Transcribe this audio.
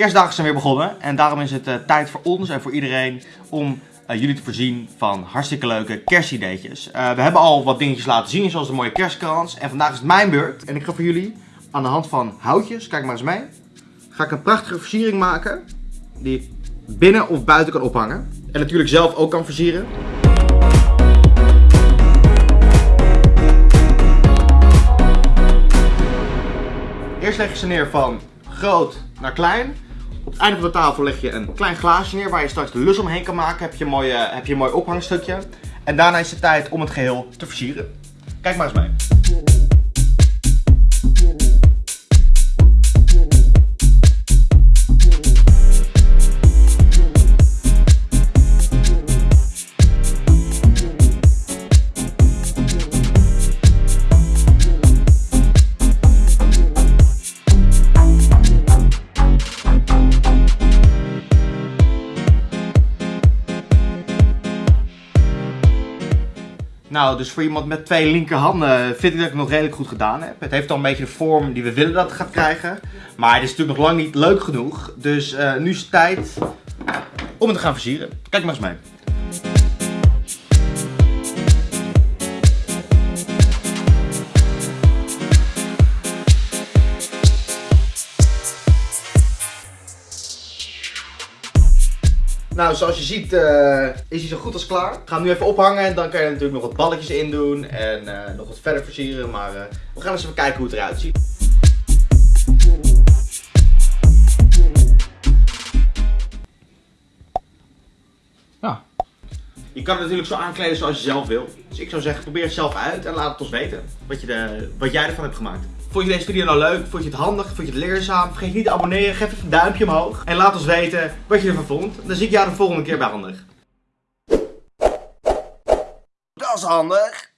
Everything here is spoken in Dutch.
kerstdagen zijn weer begonnen en daarom is het uh, tijd voor ons en voor iedereen om uh, jullie te voorzien van hartstikke leuke kerstideetjes. Uh, we hebben al wat dingetjes laten zien, zoals de mooie kerstkrans. En vandaag is het mijn beurt. En ik ga voor jullie aan de hand van houtjes, kijk maar eens mee, ga ik een prachtige versiering maken die binnen of buiten kan ophangen. En natuurlijk zelf ook kan versieren. Eerst leg je ze neer van groot naar klein. Op het einde van de tafel leg je een klein glaasje neer waar je straks de lus omheen kan maken. Heb je een mooi, heb je mooi ophangstukje. En daarna is het tijd om het geheel te versieren. Kijk maar eens mee. Nou, dus voor iemand met twee linkerhanden vind ik dat ik het nog redelijk goed gedaan heb. Het heeft al een beetje de vorm die we willen dat het gaat krijgen. Maar het is natuurlijk nog lang niet leuk genoeg. Dus uh, nu is het tijd om het te gaan versieren. Kijk maar eens mee. Nou, zoals je ziet uh, is hij zo goed als klaar. Ik ga hem nu even ophangen en dan kan je natuurlijk nog wat balletjes in doen en uh, nog wat verder versieren. Maar uh, we gaan eens even kijken hoe het eruit ziet. Ja. Je kan het natuurlijk zo aankleden zoals je zelf wil. Dus ik zou zeggen, probeer het zelf uit en laat het ons weten wat, je wat jij ervan hebt gemaakt. Vond je deze video nou leuk? Vond je het handig? Vond je het leerzaam? Vergeet niet te abonneren. Geef even een duimpje omhoog. En laat ons weten wat je ervan vond. Dan zie ik jou de volgende keer bij Handig. Dat is handig.